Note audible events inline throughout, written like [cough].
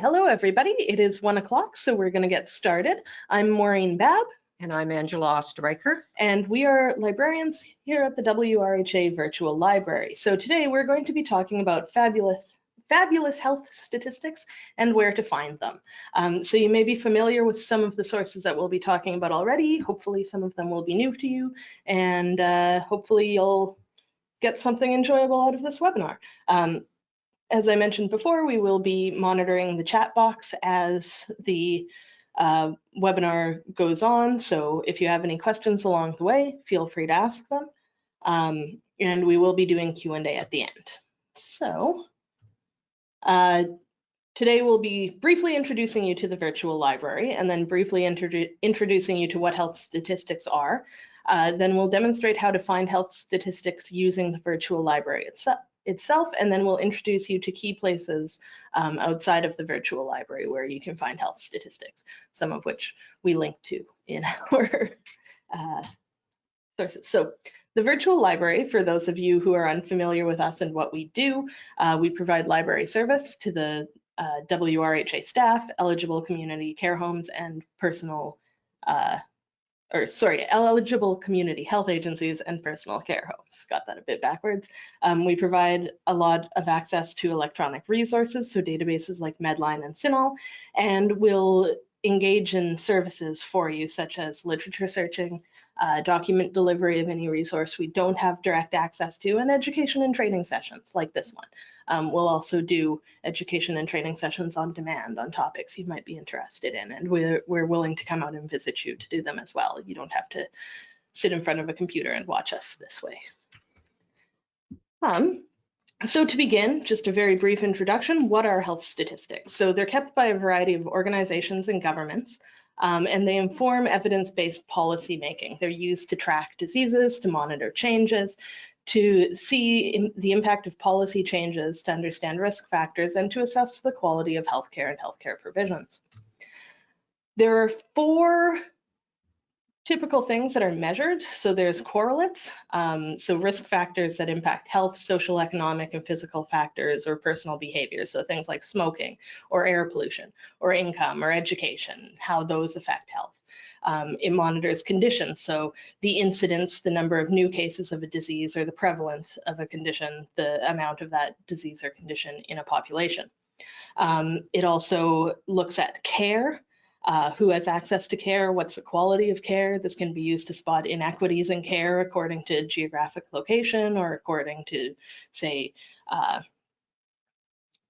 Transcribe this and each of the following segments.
Hello, everybody. It is one o'clock, so we're going to get started. I'm Maureen Babb, And I'm Angela Ostreicher. and we are librarians here at the WRHA Virtual Library. So today we're going to be talking about fabulous fabulous health statistics and where to find them. Um, so you may be familiar with some of the sources that we'll be talking about already. Hopefully some of them will be new to you and uh, hopefully you'll get something enjoyable out of this webinar. Um, as I mentioned before, we will be monitoring the chat box as the uh, webinar goes on. So if you have any questions along the way, feel free to ask them. Um, and we will be doing Q&A at the end. So uh, today we'll be briefly introducing you to the virtual library and then briefly introdu introducing you to what health statistics are. Uh, then we'll demonstrate how to find health statistics using the virtual library itself itself, and then we'll introduce you to key places um, outside of the virtual library where you can find health statistics, some of which we link to in [laughs] our uh, sources. So the virtual library, for those of you who are unfamiliar with us and what we do, uh, we provide library service to the uh, WRHA staff, eligible community care homes, and personal uh, or sorry, eligible community health agencies and personal care homes. Got that a bit backwards. Um, we provide a lot of access to electronic resources, so databases like Medline and CINAHL, and we'll engage in services for you, such as literature searching, uh, document delivery of any resource we don't have direct access to, and education and training sessions like this one. Um, we'll also do education and training sessions on demand on topics you might be interested in, and we're, we're willing to come out and visit you to do them as well. You don't have to sit in front of a computer and watch us this way. Um, so to begin, just a very brief introduction, what are health statistics? So they're kept by a variety of organizations and governments, um, and they inform evidence-based policy making. They're used to track diseases, to monitor changes, to see the impact of policy changes, to understand risk factors, and to assess the quality of healthcare and healthcare provisions. There are four typical things that are measured. So there's correlates, um, so risk factors that impact health, social, economic, and physical factors or personal behaviors. So things like smoking or air pollution or income or education, how those affect health. Um, it monitors conditions, so the incidence, the number of new cases of a disease or the prevalence of a condition, the amount of that disease or condition in a population. Um, it also looks at care, uh, who has access to care, what's the quality of care. This can be used to spot inequities in care according to geographic location or according to, say, uh,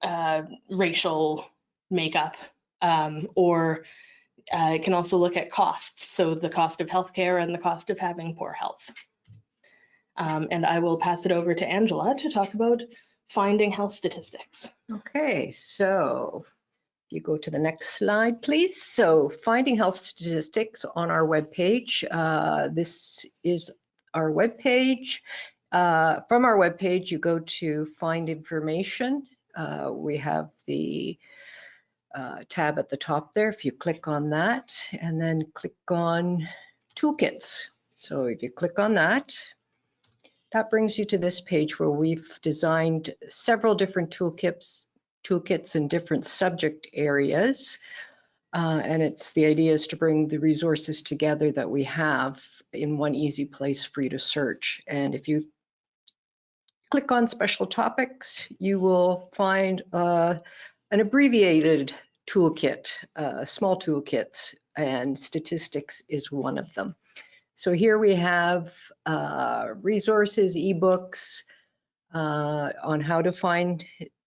uh, racial makeup, um, or uh, it can also look at costs, so the cost of healthcare and the cost of having poor health. Um, and I will pass it over to Angela to talk about finding health statistics. Okay, so you go to the next slide, please. So finding health statistics on our webpage. Uh, this is our webpage. Uh, from our webpage, you go to find information. Uh, we have the uh, tab at the top there. If you click on that and then click on toolkits. So if you click on that, that brings you to this page where we've designed several different toolkits toolkits in different subject areas. Uh, and it's the idea is to bring the resources together that we have in one easy place for you to search. And if you click on special topics, you will find uh, an abbreviated toolkit, uh, small toolkits, and statistics is one of them. So here we have uh, resources, ebooks uh, on how to find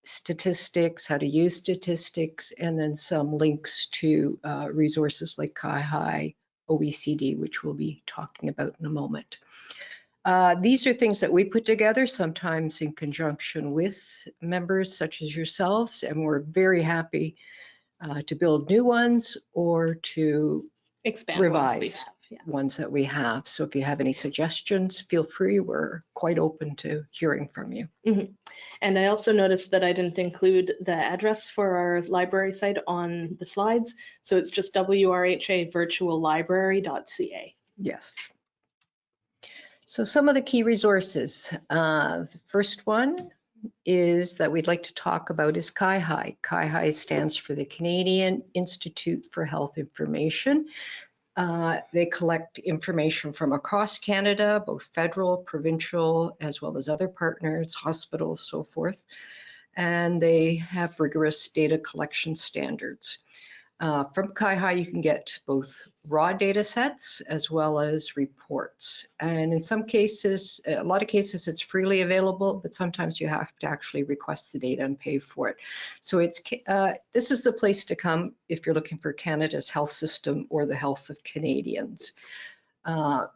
statistics, how to use statistics, and then some links to uh, resources like CIHI, OECD, which we'll be talking about in a moment. Uh, these are things that we put together, sometimes in conjunction with members such as yourselves, and we're very happy uh, to build new ones or to Expand revise yeah. ones that we have. So if you have any suggestions, feel free. We're quite open to hearing from you. Mm -hmm. And I also noticed that I didn't include the address for our library site on the slides. So it's just wrhavirtuallibrary.ca. Yes. So some of the key resources. Uh, the first one is that we'd like to talk about is CIHI. CIHI stands for the Canadian Institute for Health Information. Uh, They collect information from across Canada, both federal, provincial, as well as other partners, hospitals, so forth. And they have rigorous data collection standards. Uh, From CIHI, you can get both raw data sets as well as reports. And in some cases, a lot of cases, it's freely available, but sometimes you have to actually request the data and pay for it. So it's, uh, this is the place to come if you're looking for Canada's health system or the health of Canadians. Uh,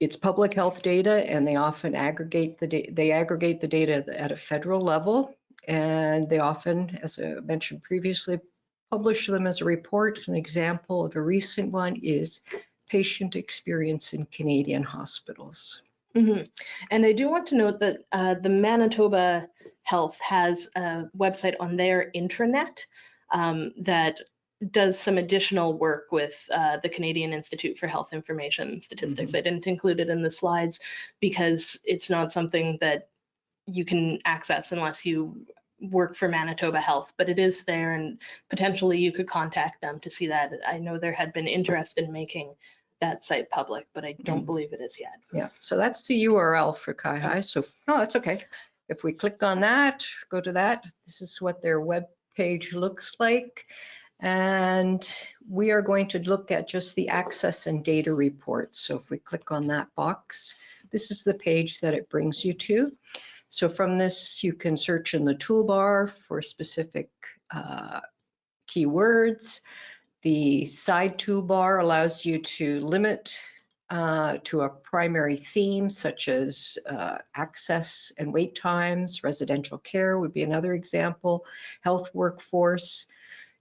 It's public health data and they often aggregate the, they aggregate the data at a federal level. And they often, as I mentioned previously, publish them as a report. An example of a recent one is patient experience in Canadian hospitals. Mhm. And I do want to note that uh, the Manitoba Health has a website on their intranet um, that does some additional work with uh, the Canadian Institute for Health Information Statistics. I didn't include it in the slides because it's not something that you can access unless you work for Manitoba Health, but it is there and potentially you could contact them to see that. I know there had been interest in making that site public, but I don't mm-hmm. believe it is yet. Yeah, so that's the URL for CIHI. So, no, that's okay. If we click on that, go to that, this is what their web page looks like. And we are going to look at just the access and data reports. So if we click on that box, this is the page that it brings you to. So from this, you can search in the toolbar for specific uh, keywords. The side toolbar allows you to limit uh, to a primary theme such as uh, access and wait times, residential care would be another example, health workforce.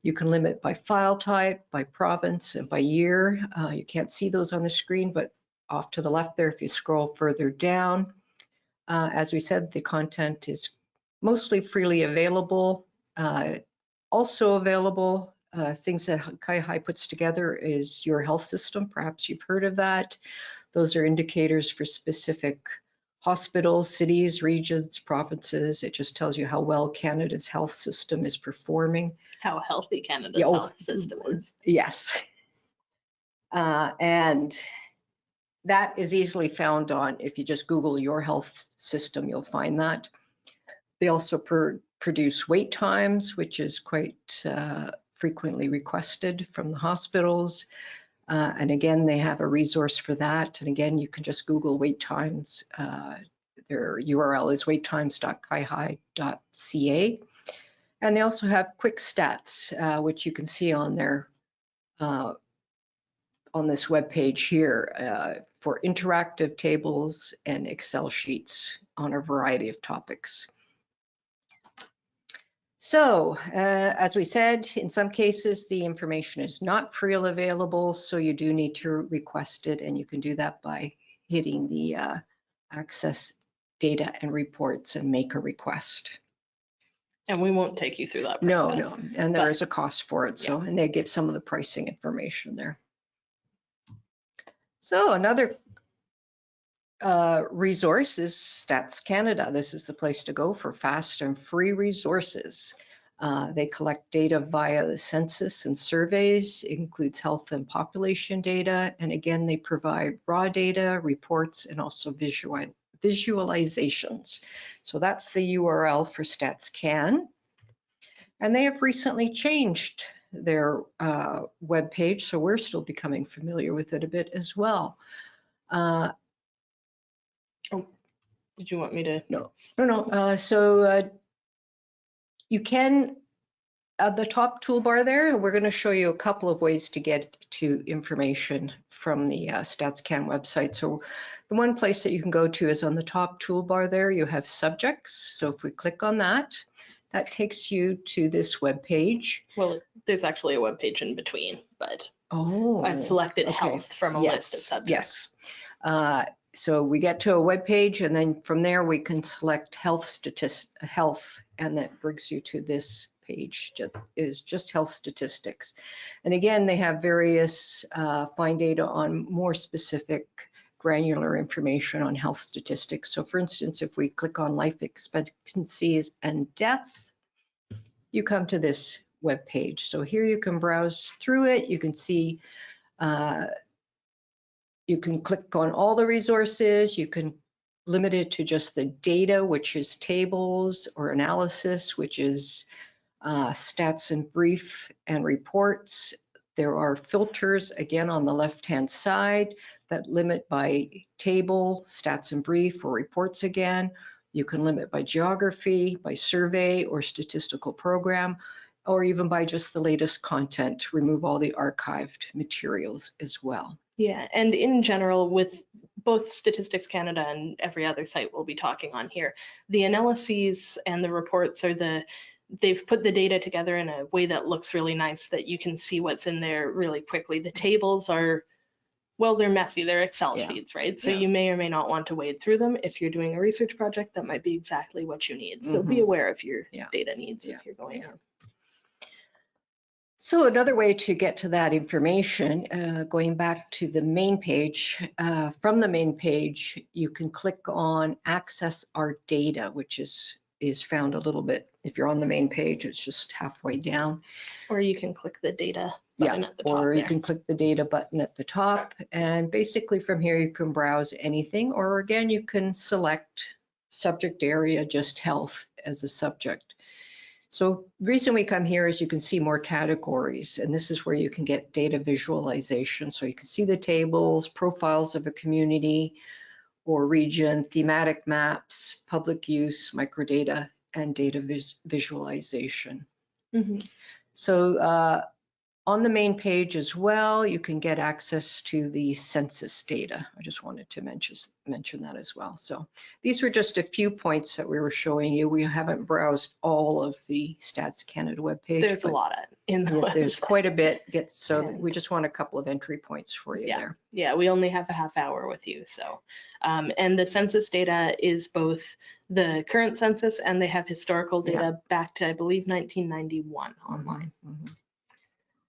You can limit by file type, by province, and by year. Uh, You can't see those on the screen, but off to the left there, if you scroll further down, uh, as we said, the content is mostly freely available. Uh, Also available, uh, things that CIHI puts together is your health system. Perhaps you've heard of that. Those are indicators for specific hospitals, cities, regions, provinces. It just tells you how well Canada's health system is performing. How healthy Canada's Yeah, oh, health system is. Yes. Uh, And that is easily found on, if you just Google your health system, you'll find that. They also pr- produce wait times, which is quite uh, frequently requested from the hospitals. Uh, And again, they have a resource for that. And again, you can just Google wait times. Uh, Their URL is waittimes.cihi.ca. And they also have quick stats, uh, which you can see on their uh, on this web page here uh, for interactive tables and Excel sheets on a variety of topics. So, uh, as we said, in some cases, the information is not freely available, so you do need to request it, and you can do that by hitting the uh, access data and reports and make a request. And we won't take you through that. No, process. no, no, and there but- is a cost for it, so, and they give some of the pricing information there. So another uh, resource is Stats Canada. This is the place to go for fast and free resources. Uh, They collect data via the census and surveys, It includes health and population data, and again, they provide raw data, reports, and also visual visualizations. So that's the URL for StatsCan. And they have recently changed their uh, webpage, so we're still becoming familiar with it a bit as well. Uh, oh, Did you want me to? no, no, uh, so uh, you can, at the top toolbar there, we're going to show you a couple of ways to get to information from the uh, StatsCan website. So the one place that you can go to is on the top toolbar there, you have subjects. So if we click on that, that takes you to this web page. Well, there's actually a web page in between, but Oh. I've selected okay. health from a list of subjects. yes. Uh, So we get to a web page and then from there we can select health statist, health, and that brings you to this page, is just health statistics. And again, they have various uh, find data on more specific granular information on health statistics. So for instance, if we click on life expectancies and deaths, you come to this web page. So here you can browse through it. You can see, uh, you can click on all the resources. You can limit it to just the data, which is tables or analysis, which is uh, stats and brief and reports. There are filters again on the left-hand side that limit by table, stats and brief or reports again. You can limit by geography, by survey or statistical program, or even by just the latest content, remove all the archived materials as well. Yeah, and in general, with both Statistics Canada and every other site we'll be talking on here, the analyses and the reports are the they've put the data together in a way that looks really nice that you can see what's in there really quickly. The tables are, well, they're messy. They're Excel Yeah. sheets, right? So Yeah. you may or may not want to wade through them. If you're doing a research project, that might be exactly what you need. So be Mhm. aware of your Yeah. data needs as you're going in. So another way to get to that information, uh, going back to the main page, uh, from the main page, you can click on access our data, which is is found a little bit, if you're on the main page, it's just halfway down. Or you can click the data Yeah, at the top or you can click the data button at the top and basically from here you can browse anything or again you can select subject area, just health as a subject. So reason we come here is you can see more categories and this is where you can get data visualization. So you can see the tables, profiles of a community or region, thematic maps, public use, microdata, and data vis- visualization. Mhm. So uh, on the main page as well, you can get access to the census data. I just wanted to mention, mention that as well. So these were just a few points that we were showing you. We haven't browsed all of the Stats Canada webpage. There's a lot in the yeah, There's quite a bit, get, so we just want a couple of entry points for you Yeah. there. Yeah, we only have a half hour with you, so. Um, and the census data is both the current census and they have historical data back to, I believe, 1991 online. Mhm.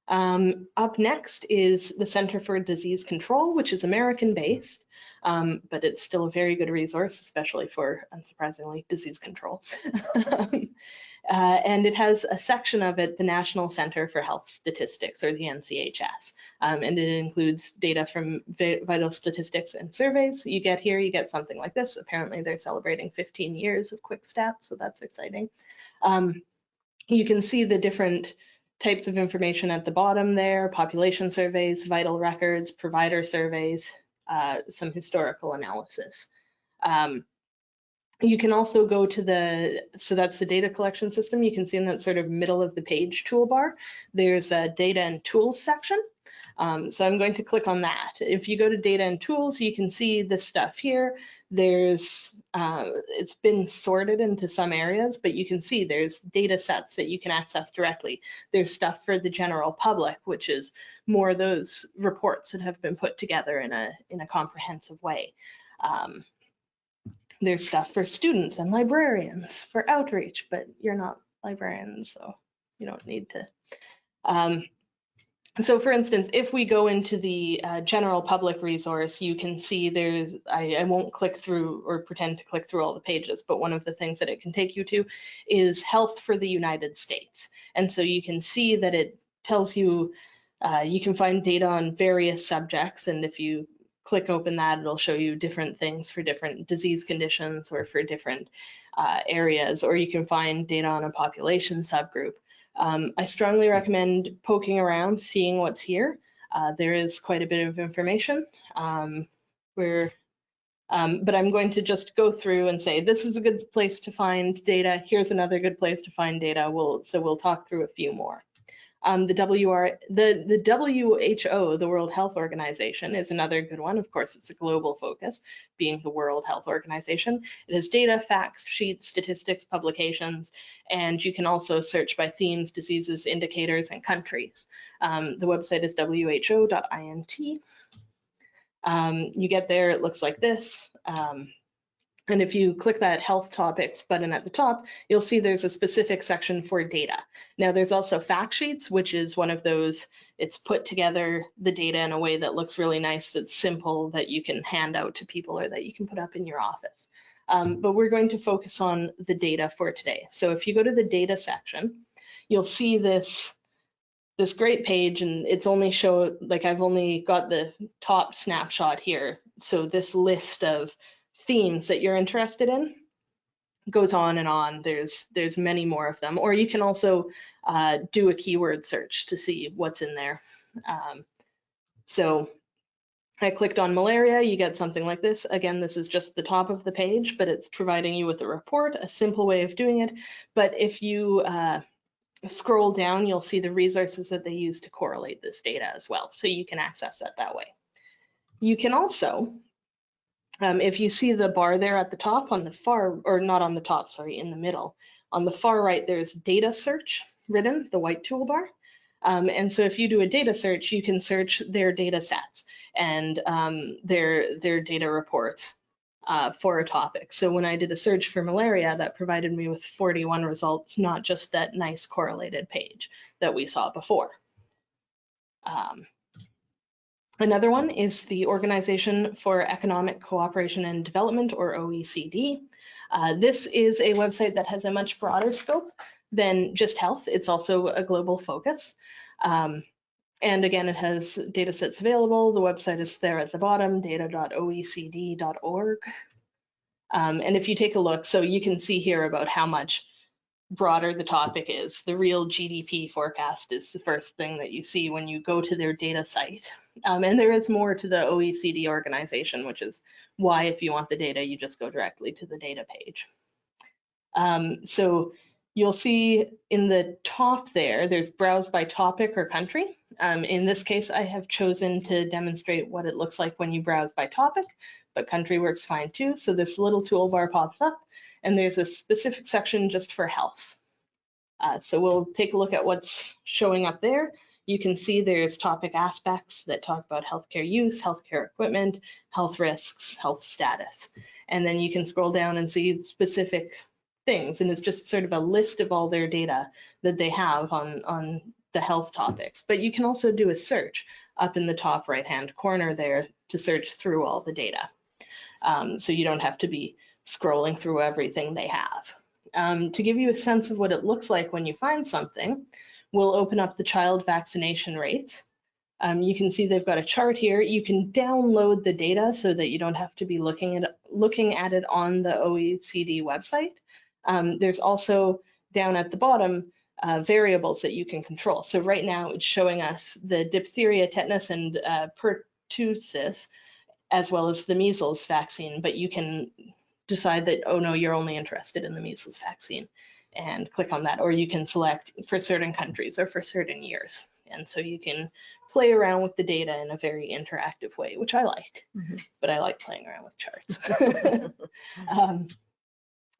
Um, up next is the Center for Disease Control, which is American-based, um, but it's still a very good resource, especially for, unsurprisingly, disease control. [laughs] Uh, and it has a section of it, the National Center for Health Statistics, or the NCHS. Um, and it includes data from vital statistics and surveys. You get here, you get something like this. Apparently, they're celebrating 15 years of quick stats, so that's exciting. Um, you can see the different types of information at the bottom there, population surveys, vital records, provider surveys, uh, some historical analysis. Um, you can also go to the, so that's the data collection system. You can see in that sort of middle of the page toolbar, there's a data and tools section. Um, so I'm going to click on that. If you go to data and tools, you can see this stuff here. There's, uh, it's been sorted into some areas, but you can see there's data sets that you can access directly. There's stuff for the general public, which is more those reports that have been put together in a, in a comprehensive way. Um, there's stuff for students and librarians for outreach, but you're not librarians, so you don't need to. Um, so for instance, if we go into the uh, general public resource, you can see there's, I, I won't click through or pretend to click through all the pages, but one of the things that it can take you to is health for the United States. And so you can see that it tells you, uh, you can find data on various subjects. And if you click open that, it'll show you different things for different disease conditions or for different uh, areas, or you can find data on a population subgroup. Um, I strongly recommend poking around, seeing what's here. Uh, there is quite a bit of information. Um, we're, um, but I'm going to just go through and say, this is a good place to find data. Here's another good place to find data. We'll, so we'll talk through a few more. Um, the WR, the, the WHO, the World Health Organization, is another good one. Of course, it's a global focus, being the World Health Organization. It has data, facts, sheets, statistics, publications, and you can also search by themes, diseases, indicators, and countries. Um, the website is who.int. Um, you get there, it looks like this. Um, And if you click that health topics button at the top, you'll see there's a specific section for data. Now there's also fact sheets, which is one of those, it's put together the data in a way that looks really nice, that's simple, that you can hand out to people or that you can put up in your office. Um, but we're going to focus on the data for today. So if you go to the data section, you'll see this this great page and it's only show like I've only got the top snapshot here. So this list of themes that you're interested in goes on and on. There's there's many more of them. Or you can also uh, do a keyword search to see what's in there. Um, so I clicked on malaria, you get something like this. Again, this is just the top of the page, but it's providing you with a report, a simple way of doing it. But if you uh, scroll down, you'll see the resources that they use to correlate this data as well. So you can access that that way. You can also, um, if you see the bar there at the top on the far, or not on the top, sorry, in the middle, on the far right, there's data search written, the white toolbar. Um, and so if you do a data search, you can search their data sets and um, their, their data reports uh, for a topic. So when I did a search for malaria, that provided me with 41 results, not just that nice correlated page that we saw before. Um, another one is the Organization for Economic Cooperation and Development, or OECD. Uh, this is a website that has a much broader scope than just health. It's also a global focus. Um, and again, it has data sets available. The website is there at the bottom, data.oecd.org. Um, and if you take a look, so you can see here about how much broader the topic is. The real GDP forecast is the first thing that you see when you go to their data site. Um, and there is more to the OECD organization, which is why if you want the data, you just go directly to the data page. Um, so You'll see in the top there, there's browse by topic or country. Um, in this case, I have chosen to demonstrate what it looks like when you browse by topic, but country works fine too. So this little toolbar pops up and there's a specific section just for health. Uh, so we'll take a look at what's showing up there. You can see there's topic aspects that talk about healthcare use, healthcare equipment, health risks, health status. And then you can scroll down and see specific things and it's just sort of a list of all their data that they have on on the health topics but you can also do a search up in the top right hand corner there to search through all the data um, so you don't have to be scrolling through everything they have um, to give you a sense of what it looks like when you find something we'll open up the child vaccination rates um, you can see they've got a chart here. You can download the data so that you don't have to be looking at looking at it on the OECD website. Um, there's also down at the bottom uh, variables that you can control. So right now it's showing us the diphtheria, tetanus, and uh, pertussis, as well as the measles vaccine, but you can decide that, oh no, you're only interested in the measles vaccine and click on that, or you can select for certain countries or for certain years. And so you can play around with the data in a very interactive way, which I like, mm -hmm. but I like playing around with charts. [laughs] [laughs] um,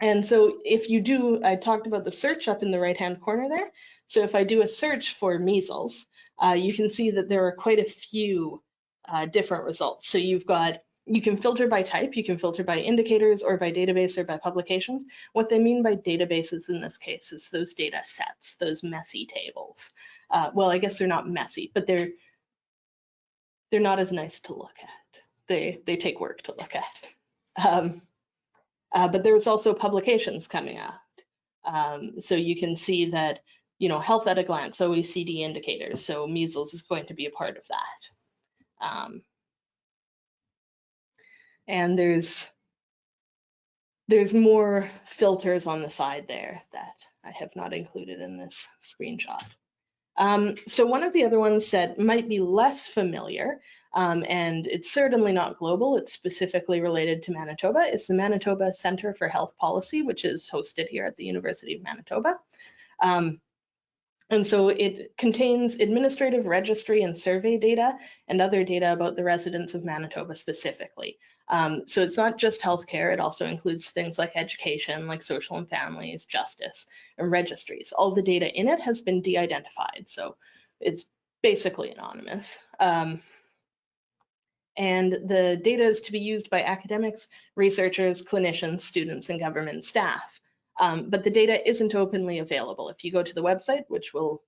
and so if you do, I talked about the search up in the right-hand corner there. So if I do a search for measles, uh, you can see that there are quite a few uh, different results. So you've got, you can filter by type, you can filter by indicators or by database or by publications. What they mean by databases in this case is those data sets, those messy tables. Uh, well, I guess they're not messy, but they're they're not as nice to look at. They they take work to look at. Um, uh, but there's also publications coming out. Um, so you can see that, you know, health at a glance, OECD indicators. So measles is going to be a part of that. Um, and there's there's more filters on the side there that I have not included in this screenshot. Um, so one of the other ones that might be less familiar, um, and it's certainly not global, it's specifically related to Manitoba, is the Manitoba Center for Health Policy, which is hosted here at the University of Manitoba. Um, and so it contains administrative registry and survey data and other data about the residents of Manitoba specifically. Um, so it's not just healthcare, it also includes things like education, like social and families, justice, and registries. All the data in it has been de-identified, so it's basically anonymous. Um, And the data is to be used by academics, researchers, clinicians, students, and government staff. Um, but the data isn't openly available. If you go to the website, which we'll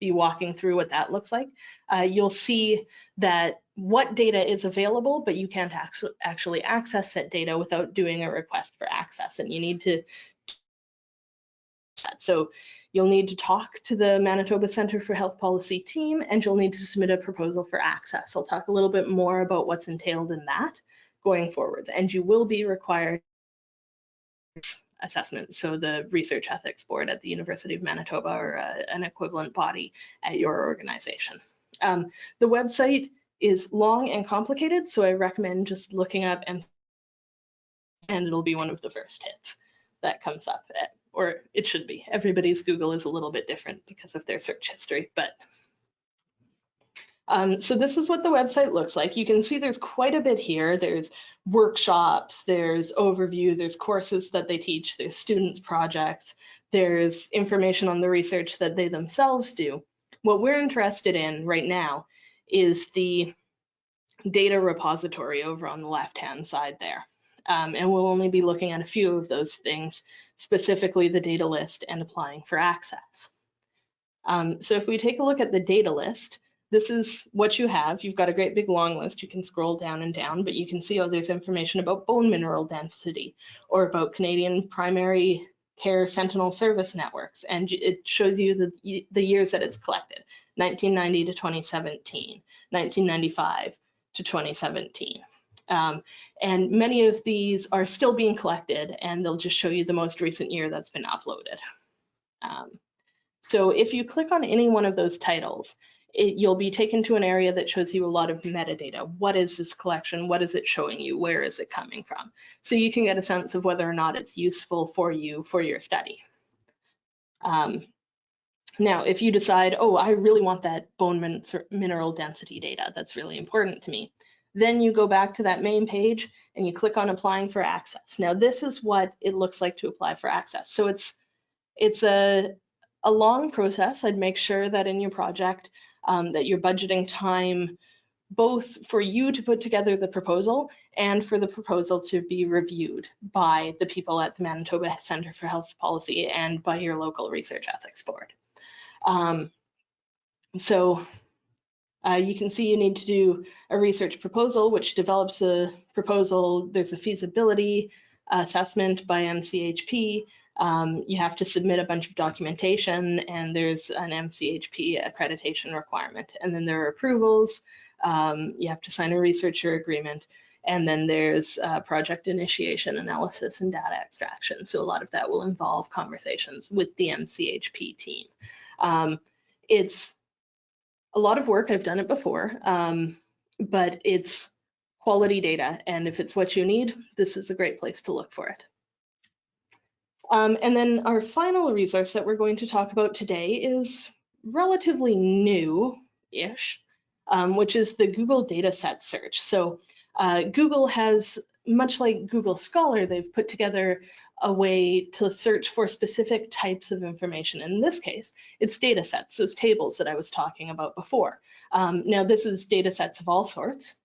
be walking through what that looks like, uh, you'll see that what data is available, but you can't actually access that data without doing a request for access. And you need to so you'll need to talk to the Manitoba Centre for Health Policy team and you'll need to submit a proposal for access. I'll talk a little bit more about what's entailed in that going forwards. And you will be required assessment. So the Research Ethics Board at the University of Manitoba or uh, an equivalent body at your organization. Um, the website is long and complicated, so I recommend just looking up and and it'll be one of the first hits that comes up at or it should be. Everybody's Google is a little bit different because of their search history, but um, so this is what the website looks like. You can see there's quite a bit here. There's workshops, there's overview, there's courses that they teach, there's students projects, there's information on the research that they themselves do. What we're interested in right now is the data repository over on the left-hand side there. Um, and we'll only be looking at a few of those things, specifically the data list and applying for access. Um, so if we take a look at the data list, this is what you have. You've got a great big long list. You can scroll down and down, but you can see oh, there's information about bone mineral density or about Canadian primary care sentinel service networks. And it shows you the, the years that it's collected, 1990 to 2017, 1995 to 2017. Um, and many of these are still being collected and they'll just show you the most recent year that's been uploaded. Um, so if you click on any one of those titles, it, you'll be taken to an area that shows you a lot of metadata. What is this collection? What is it showing you? Where is it coming from? So you can get a sense of whether or not it's useful for you for your study. Um, now, if you decide, oh, I really want that bone min mineral density data, that's really important to me, then you go back to that main page and you click on applying for access. Now this is what it looks like to apply for access. So it's it's a, a long process. I'd make sure that in your project um, that you're budgeting time both for you to put together the proposal and for the proposal to be reviewed by the people at the Manitoba Center for Health Policy and by your local research ethics board. Um, so uh, you can see you need to do a research proposal, which develops a proposal. There's a feasibility assessment by MCHP. Um, you have to submit a bunch of documentation and there's an MCHP accreditation requirement. And then there are approvals. Um, you have to sign a researcher agreement. And then there's uh, project initiation, analysis, and data extraction. So a lot of that will involve conversations with the MCHP team. Um, it's a lot of work. I've done it before, um, but it's quality data. And if it's what you need, this is a great place to look for it. Um, and then our final resource that we're going to talk about today is relatively new-ish, um, which is the Google Dataset Search. So uh, Google has, much like Google Scholar, they've put together a way to search for specific types of information. In this case, it's data sets, those tables that I was talking about before. Um, now, this is data sets of all sorts,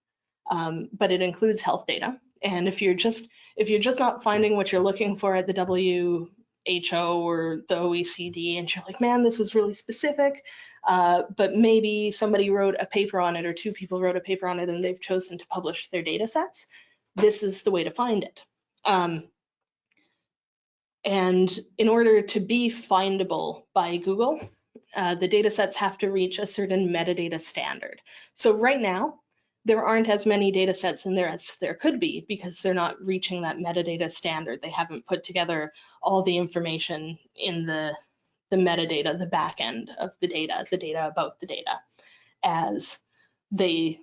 um, but it includes health data. And if you're just if you're just not finding what you're looking for at the WHO or the OECD, and you're like, man, this is really specific, uh, but maybe somebody wrote a paper on it or two people wrote a paper on it and they've chosen to publish their data sets, this is the way to find it. Um, and in order to be findable by Google, uh, the data sets have to reach a certain metadata standard. So right now, there aren't as many data sets in there as there could be because they're not reaching that metadata standard. They haven't put together all the information in the, the metadata, the back end of the data, the data about the data, as they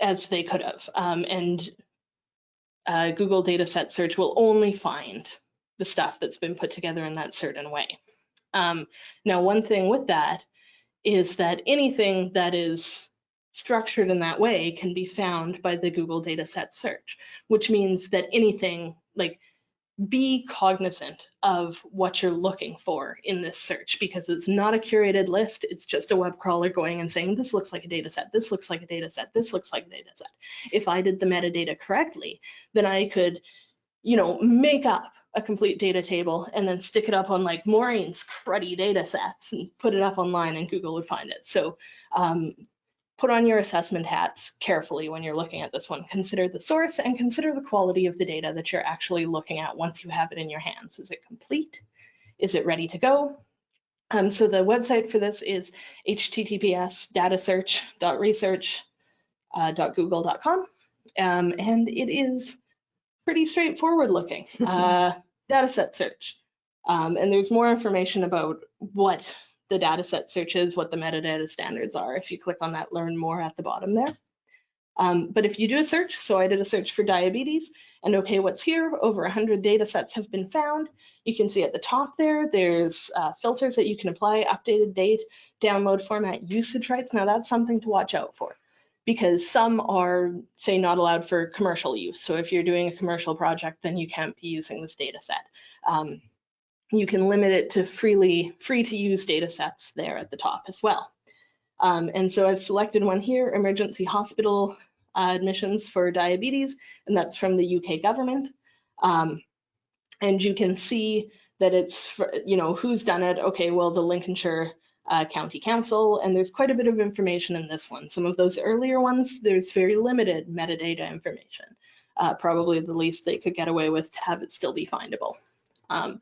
as they could have. Um, and uh, Google Dataset Search will only find the stuff that's been put together in that certain way. Um, now, one thing with that is that anything that is structured in that way can be found by the Google Dataset Search, which means that anything like be cognizant of what you're looking for in this search because it's not a curated list. It's just a web crawler going and saying, this looks like a data set, this looks like a data set, this looks like a data set. If I did the metadata correctly, then I could, you know, make up a complete data table and then stick it up on like Maureen's cruddy data sets and put it up online and Google would find it. So um, put on your assessment hats carefully when you're looking at this one. Consider the source and consider the quality of the data that you're actually looking at once you have it in your hands. Is it complete? Is it ready to go? Um, so the website for this is https datasearch.research.google.com. Uh, um, and it is pretty straightforward looking. [laughs] Uh, data set search. Um, and there's more information about what the data set searches, what the metadata standards are, if you click on that learn more at the bottom there. Um, but if you do a search, so I did a search for diabetes, and okay, what's here? Over 100 data sets have been found. You can see at the top there, there's uh, filters that you can apply, updated date, download format, usage rights. Now that's something to watch out for because some are, say, not allowed for commercial use. So if you're doing a commercial project, then you can't be using this data set. Um, you can limit it to freely, free to use data sets there at the top as well. Um, and so I've selected one here, emergency hospital uh, admissions for diabetes, and that's from the UK government. Um, and you can see that it's, for, you know, who's done it. Okay, well, the Lincolnshire uh, County Council, and there's quite a bit of information in this one. Some of those earlier ones, there's very limited metadata information. Uh, probably the least they could get away with to have it still be findable. Um,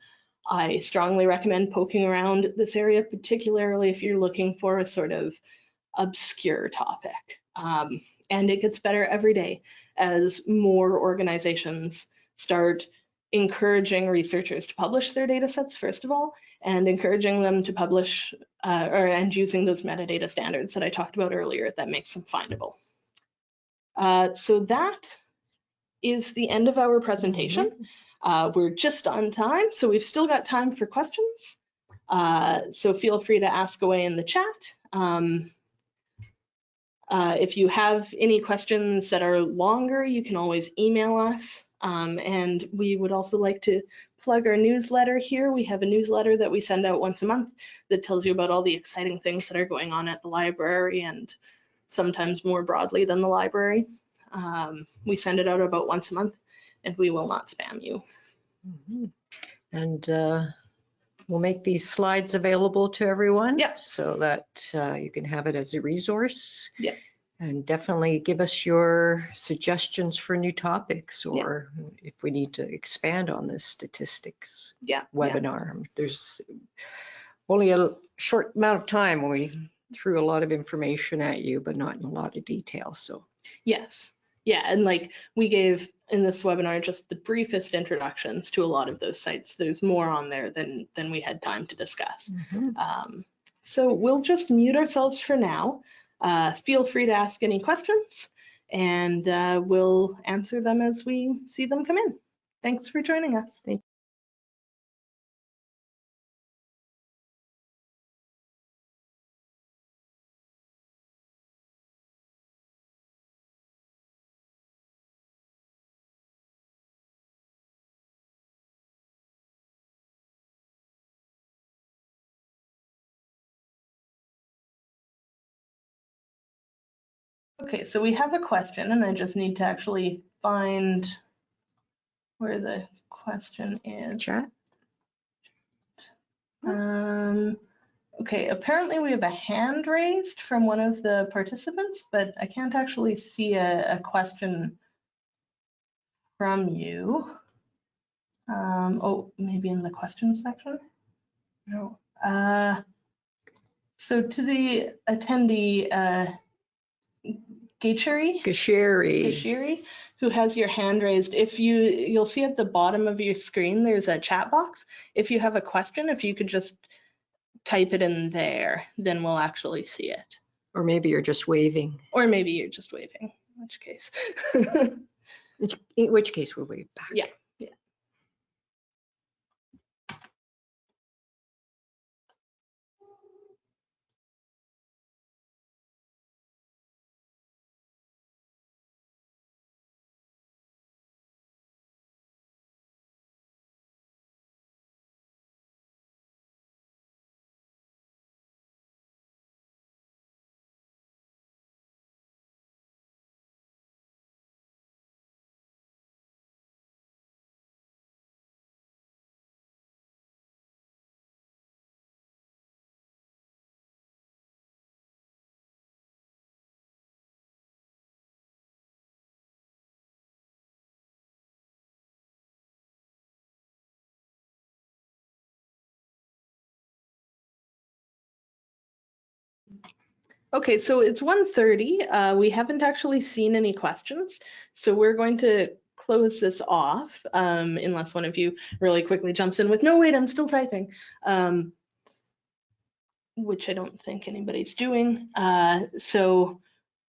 I strongly recommend poking around this area, particularly if you're looking for a sort of obscure topic. Um, and it gets better every day as more organizations start encouraging researchers to publish their data sets, first of all, and encouraging them to publish uh, or and using those metadata standards that I talked about earlier that makes them findable. Uh, so that is the end of our presentation. Mm-hmm. Uh, we're just on time, so we've still got time for questions. Uh, so feel free to ask away in the chat. Um, uh, if you have any questions that are longer, you can always email us. Um, and we would also like to plug our newsletter here. We have a newsletter that we send out once a month that tells you about all the exciting things that are going on at the library and sometimes more broadly than the library. Um, we send it out about once a month and we will not spam you. Mm -hmm. And uh, we'll make these slides available to everyone. Yeah. So that uh, you can have it as a resource. Yeah and definitely give us your suggestions for new topics or if we need to expand on this statistics yeah, webinar. There's only a short amount of time we threw a lot of information at you, but not in a lot of detail. So yes, yeah, and like we gave in this webinar just the briefest introductions to a lot of those sites. There's more on there than than we had time to discuss. Mm -hmm. um, so we'll just mute ourselves for now. Uh, feel free to ask any questions and uh, we'll answer them as we see them come in. Thanks for joining us. Thank Okay, so we have a question and I just need to actually find where the question is. Chat. Um, okay, apparently we have a hand raised from one of the participants, but I can't actually see a, a question from you. Um, oh, maybe in the question section? No. Uh, so to the attendee, uh, Gacheri, Gasheri. Gashiri, who has your hand raised. If you, you'll see at the bottom of your screen, there's a chat box. If you have a question, if you could just type it in there, then we'll actually see it. Or maybe you're just waving. Or maybe you're just waving, in which case. [laughs] in which case we'll wave back. Yeah. Okay, so it's 1:30. Uh, we haven't actually seen any questions, so we're going to close this off um, unless one of you really quickly jumps in with, no, wait, I'm still typing, um, which I don't think anybody's doing. Uh, so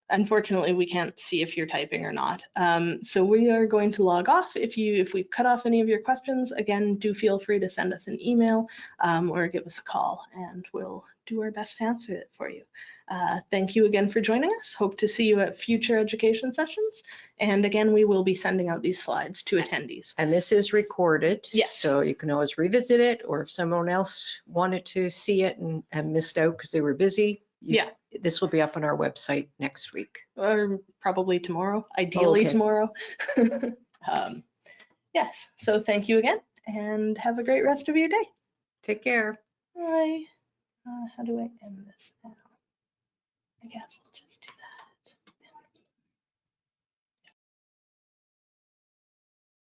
unfortunately, we can't see if you're typing or not. Um, so we are going to log off. If you if we've cut off any of your questions, again, do feel free to send us an email um, or give us a call, and we'll do our best to answer it for you. Uh, thank you again for joining us. Hope to see you at future education sessions. And again, we will be sending out these slides to attendees. And this is recorded. Yes. So you can always revisit it, or if someone else wanted to see it and, and missed out because they were busy. You- Yeah. This will be up on our website next week. or probably tomorrow, ideally Okay. tomorrow. [laughs] um, yes, so thank you again and have a great rest of your day. Take care. Bye. Uh, how do I end this now? I guess.